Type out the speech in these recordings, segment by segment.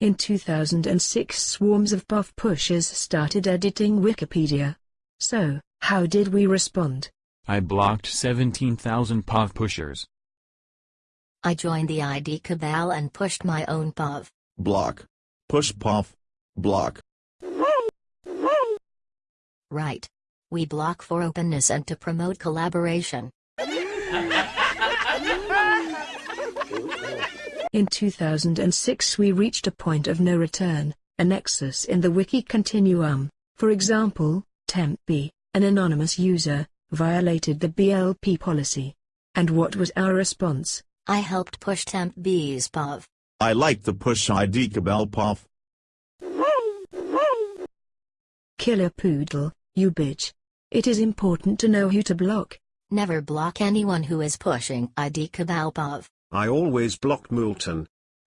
In 2006 swarms of POV pushers started editing Wikipedia. So, how did we respond? I blocked 17,000 POV pushers. I joined the ID cabal and pushed my own POV. Block. Push POV. Block. Right. We block for openness and to promote collaboration. In 2006 we reached a point of no return, a nexus in the wiki continuum. For example, TempB, an anonymous user, violated the BLP policy. And what was our response? I helped push TempB's POV. I like the push ID cabal POV. Killer Poodle, you bitch. It is important to know who to block. Never block anyone who is pushing ID cabal POV. I always block Moulton.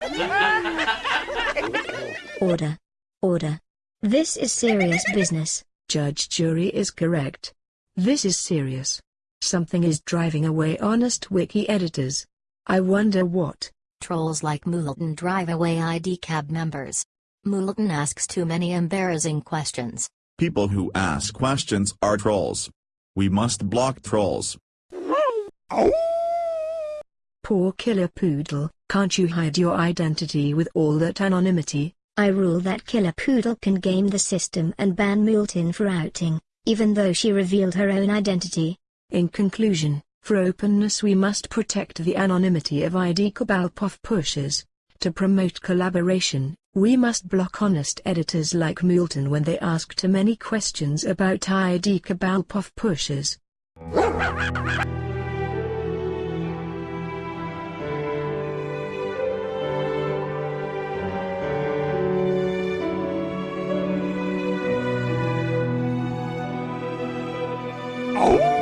Order. Order. This is serious business. Judge jury is correct. This is serious. Something is driving away honest wiki editors. I wonder what. Trolls like Moulton drive away ID cab members. Moulton asks too many embarrassing questions. People who ask questions are trolls. We must block trolls. Poor killer poodle, can't you hide your identity with all that anonymity? I rule that Killer Poodle can game the system and ban Moulton for outing, even though she revealed her own identity. In conclusion, for openness we must protect the anonymity of ID Cabal POV pushers. To promote collaboration, we must block honest editors like Moulton when they ask too many questions about ID Cabal POV pushers. Oh!